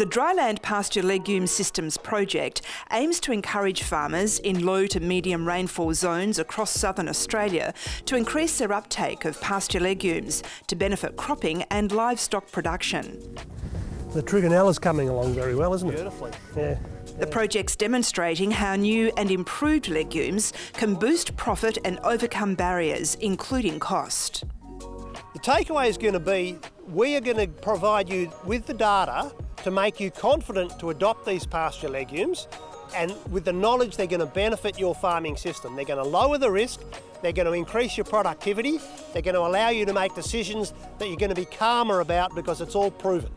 The Dryland Pasture Legume Systems project aims to encourage farmers in low to medium rainfall zones across southern Australia to increase their uptake of pasture legumes to benefit cropping and livestock production. The Trigonella's coming along very well, isn't it? Beautifully. Yeah. The project's demonstrating how new and improved legumes can boost profit and overcome barriers, including cost. The takeaway is going to be we are going to provide you with the data to make you confident to adopt these pasture legumes and with the knowledge they're going to benefit your farming system. They're going to lower the risk, they're going to increase your productivity, they're going to allow you to make decisions that you're going to be calmer about because it's all proven.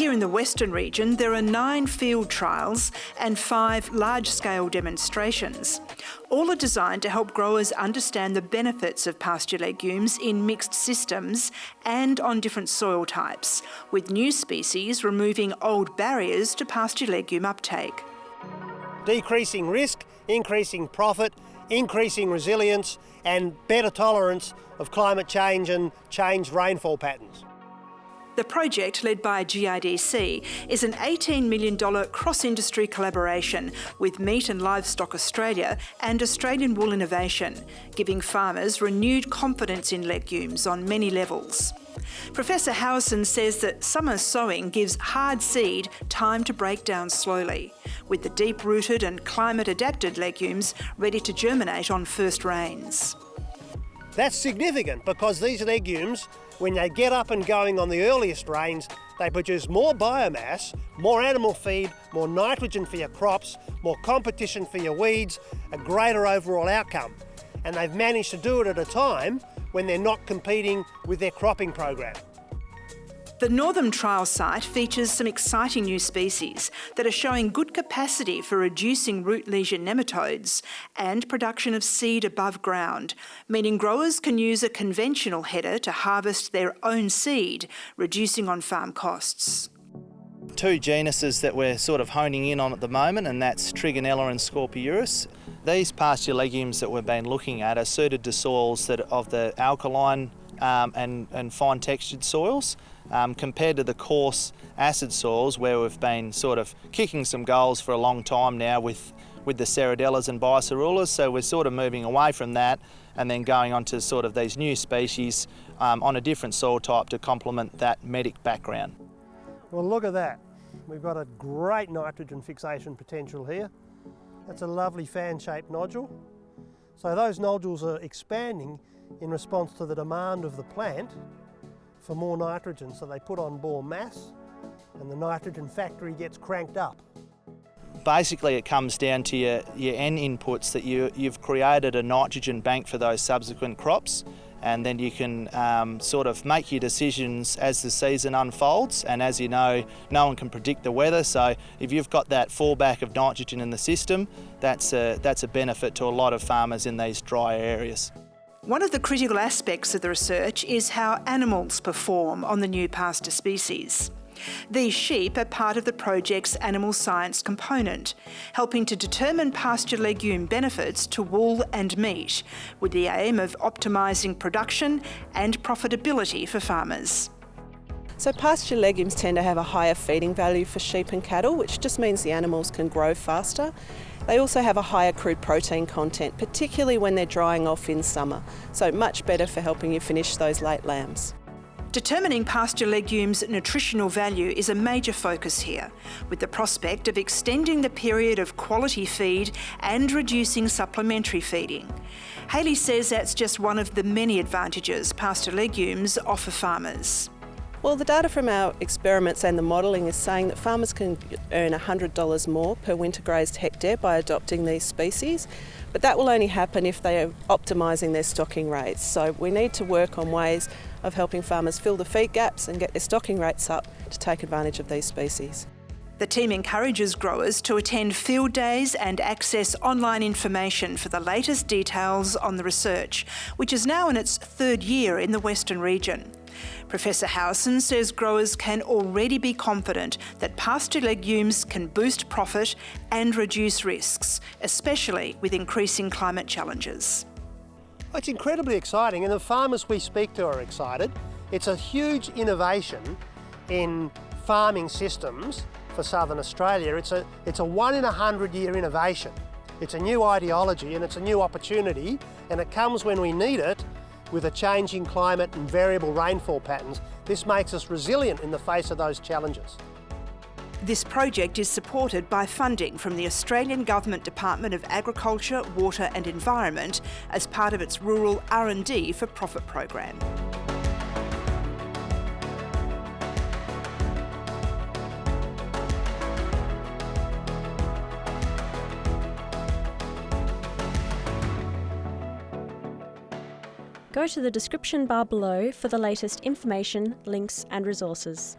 Here in the Western region, there are nine field trials and five large-scale demonstrations. All are designed to help growers understand the benefits of pasture legumes in mixed systems and on different soil types, with new species removing old barriers to pasture legume uptake. Decreasing risk, increasing profit, increasing resilience and better tolerance of climate change and changed rainfall patterns. The project, led by GRDC, is an $18 million cross-industry collaboration with Meat and Livestock Australia and Australian Wool Innovation, giving farmers renewed confidence in legumes on many levels. Professor Howieson says that summer sowing gives hard seed time to break down slowly, with the deep-rooted and climate-adapted legumes ready to germinate on first rains. That's significant because these legumes when they get up and going on the earliest rains, they produce more biomass, more animal feed, more nitrogen for your crops, more competition for your weeds, a greater overall outcome. And they've managed to do it at a time when they're not competing with their cropping program. The Northern trial site features some exciting new species that are showing good capacity for reducing root lesion nematodes and production of seed above ground, meaning growers can use a conventional header to harvest their own seed, reducing on-farm costs two genuses that we're sort of honing in on at the moment, and that's Trigonella and Scorpiurus. These pasture legumes that we've been looking at are suited to soils that of the alkaline um, and, and fine textured soils um, compared to the coarse acid soils where we've been sort of kicking some goals for a long time now with, with the Serradellas and Biserrulas. So we're sort of moving away from that and then going on to sort of these new species um, on a different soil type to complement that medic background. Well, look at that. We've got a great nitrogen fixation potential here. That's a lovely fan-shaped nodule. So those nodules are expanding in response to the demand of the plant for more nitrogen. So they put on more mass and the nitrogen factory gets cranked up. Basically it comes down to your, your N inputs that you, you've created a nitrogen bank for those subsequent crops and then you can um, sort of make your decisions as the season unfolds and as you know no one can predict the weather so if you've got that fallback of nitrogen in the system that's a, that's a benefit to a lot of farmers in these dry areas. One of the critical aspects of the research is how animals perform on the new pasture species. These sheep are part of the project's animal science component, helping to determine pasture legume benefits to wool and meat, with the aim of optimising production and profitability for farmers. So pasture legumes tend to have a higher feeding value for sheep and cattle, which just means the animals can grow faster. They also have a higher crude protein content, particularly when they're drying off in summer, so much better for helping you finish those late lambs. Determining pasture legumes' nutritional value is a major focus here, with the prospect of extending the period of quality feed and reducing supplementary feeding. Haley says that's just one of the many advantages pasture legumes offer farmers. Well, the data from our experiments and the modelling is saying that farmers can earn $100 more per winter grazed hectare by adopting these species, but that will only happen if they are optimising their stocking rates. So we need to work on ways of helping farmers fill the feed gaps and get their stocking rates up to take advantage of these species. The team encourages growers to attend field days and access online information for the latest details on the research, which is now in its third year in the Western region. Professor Howieson says growers can already be confident that pasture legumes can boost profit and reduce risks, especially with increasing climate challenges. It's incredibly exciting and the farmers we speak to are excited. It's a huge innovation in farming systems for southern Australia. It's a, it's a one in a hundred year innovation. It's a new ideology and it's a new opportunity and it comes when we need it with a changing climate and variable rainfall patterns. This makes us resilient in the face of those challenges. This project is supported by funding from the Australian Government Department of Agriculture, Water and Environment as part of its Rural R&D for Profit program. Go to the description bar below for the latest information, links and resources.